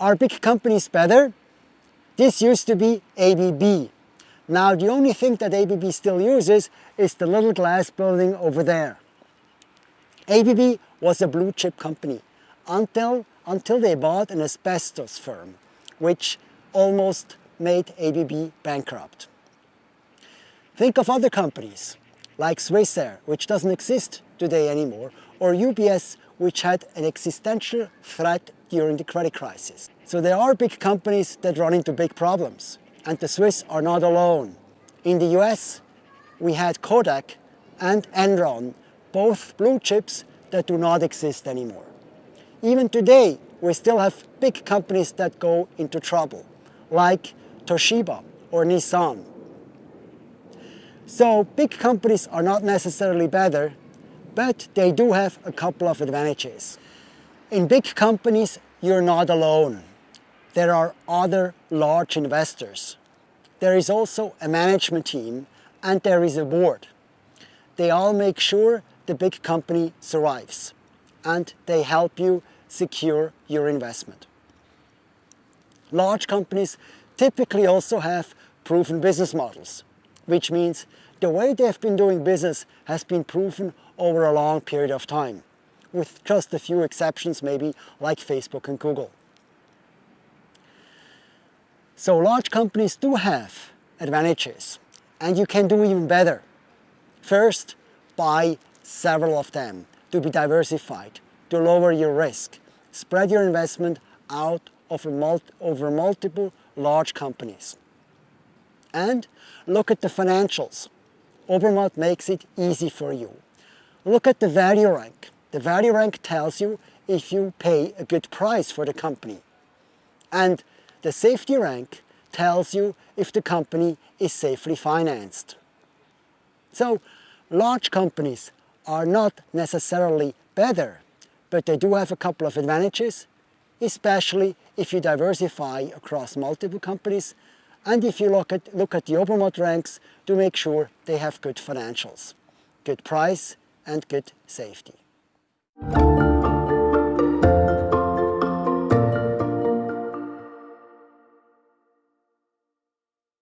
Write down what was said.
Are big companies better? This used to be ABB. Now the only thing that ABB still uses is the little glass building over there. ABB was a blue chip company until, until they bought an asbestos firm, which almost made ABB bankrupt. Think of other companies like Swissair, which doesn't exist today anymore, or UBS, which had an existential threat during the credit crisis. So there are big companies that run into big problems, and the Swiss are not alone. In the US, we had Kodak and Enron, both blue chips that do not exist anymore. Even today, we still have big companies that go into trouble, like Toshiba or Nissan. So big companies are not necessarily better, but they do have a couple of advantages. In big companies, you're not alone. There are other large investors. There is also a management team and there is a board. They all make sure the big company survives and they help you secure your investment. Large companies typically also have proven business models, which means the way they've been doing business has been proven over a long period of time, with just a few exceptions maybe like Facebook and Google. So large companies do have advantages and you can do even better. First, buy several of them to be diversified, to lower your risk. Spread your investment out over, over multiple large companies. And look at the financials. Obermatt makes it easy for you. Look at the value rank. The value rank tells you if you pay a good price for the company. And the safety rank tells you if the company is safely financed. So large companies are not necessarily better, but they do have a couple of advantages, especially if you diversify across multiple companies and if you look at, look at the Obermatt ranks to make sure they have good financials, good price and good safety you